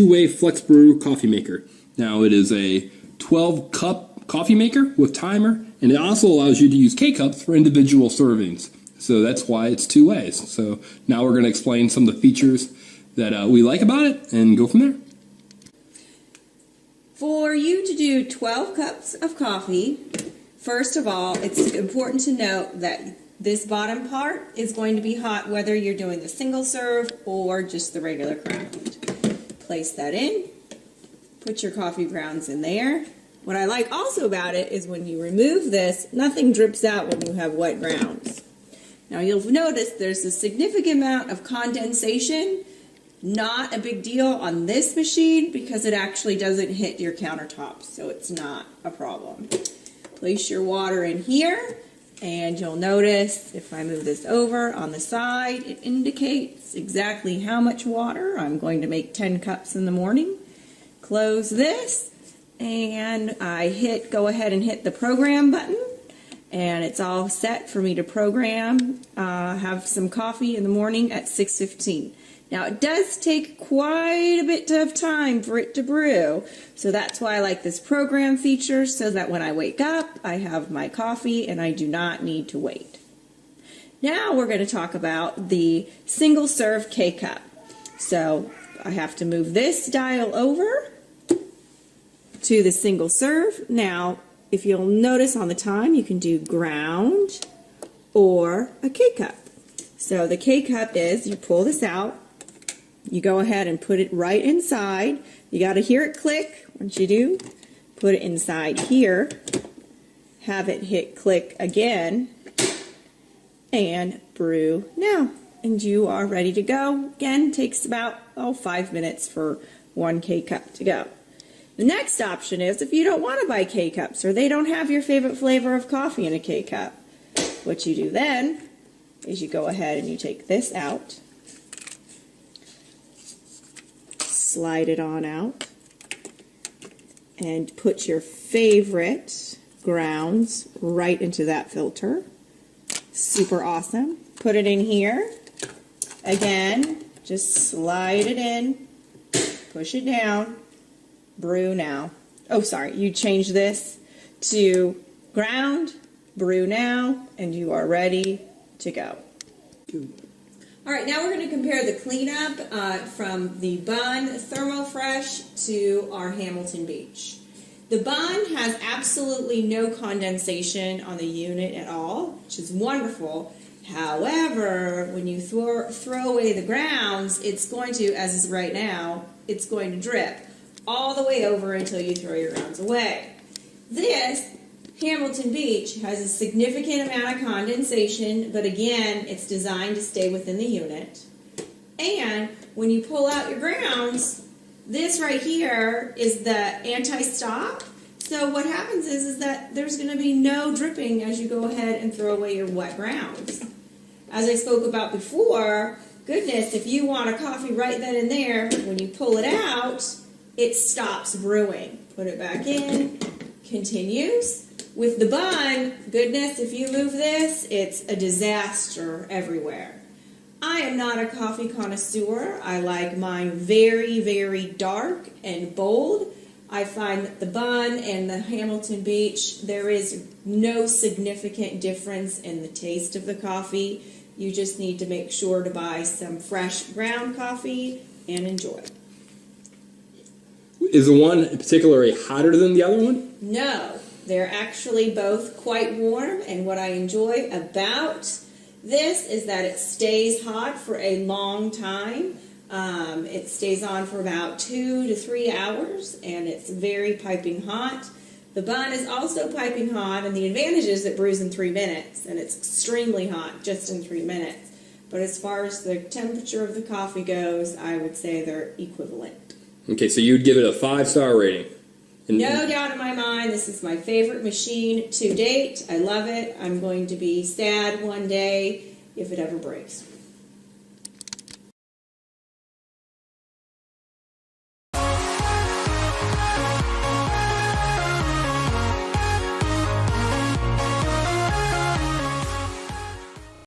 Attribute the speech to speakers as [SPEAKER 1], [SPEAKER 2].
[SPEAKER 1] two-way flex brew coffee maker. Now it is a 12 cup coffee maker with timer and it also allows you to use K-cups for individual servings. So that's why it's two ways. So now we're going to explain some of the features that uh, we like about it and go from there.
[SPEAKER 2] For you to do 12 cups of coffee, first of all, it's important to note that this bottom part is going to be hot whether you're doing the single serve or just the regular ground. Place that in, put your coffee grounds in there. What I like also about it is when you remove this, nothing drips out when you have wet grounds. Now you'll notice there's a significant amount of condensation, not a big deal on this machine because it actually doesn't hit your countertops, so it's not a problem. Place your water in here, and you'll notice if I move this over on the side, it indicates exactly how much water. I'm going to make 10 cups in the morning. Close this, and I hit, go ahead and hit the program button and it's all set for me to program, uh, have some coffee in the morning at 6.15. Now it does take quite a bit of time for it to brew, so that's why I like this program feature so that when I wake up, I have my coffee and I do not need to wait. Now we're going to talk about the single serve K-Cup. So I have to move this dial over to the single serve. Now, if you'll notice on the time, you can do ground or a K-cup. So the K-cup is, you pull this out, you go ahead and put it right inside. You got to hear it click. Once you do, put it inside here, have it hit click again, and brew now. And you are ready to go. Again, takes about, oh, five minutes for one K-cup to go. The next option is if you don't want to buy K-Cups or they don't have your favorite flavor of coffee in a K-Cup, what you do then is you go ahead and you take this out, slide it on out, and put your favorite grounds right into that filter. Super awesome. Put it in here. Again, just slide it in, push it down, brew now. Oh, sorry, you change this to ground, brew now, and you are ready to go. All right, now we're going to compare the cleanup uh, from the Bunn Thermofresh to our Hamilton Beach. The Bunn has absolutely no condensation on the unit at all, which is wonderful. However, when you throw, throw away the grounds, it's going to, as is right now, it's going to drip all the way over until you throw your grounds away. This Hamilton Beach has a significant amount of condensation, but again, it's designed to stay within the unit. And when you pull out your grounds, this right here is the anti-stop. So what happens is, is that there's going to be no dripping as you go ahead and throw away your wet grounds. As I spoke about before, goodness, if you want a coffee right then and there, when you pull it out, it stops brewing. Put it back in, continues. With the Bunn, goodness, if you move this, it's a disaster everywhere. I am not a coffee connoisseur. I like mine very, very dark and bold. I find that the Bunn and the Hamilton Beach, there is no significant difference in the taste of the coffee. You just need to make sure to buy some fresh ground coffee and enjoy.
[SPEAKER 1] Is the one particularly hotter than the other one?
[SPEAKER 2] No, they're actually both quite warm, and what I enjoy about this is that it stays hot for a long time. Um, it stays on for about two to three hours, and it's very piping hot. The Bunn is also piping hot, and the advantage is it brews in three minutes, and it's extremely hot just in three minutes. But as far as the temperature of the coffee goes, I would say they're equivalent.
[SPEAKER 1] Okay, so you'd give it a five star rating.
[SPEAKER 2] No doubt in my mind, this is my favorite machine to date. I love it. I'm going to be sad one day if it ever breaks.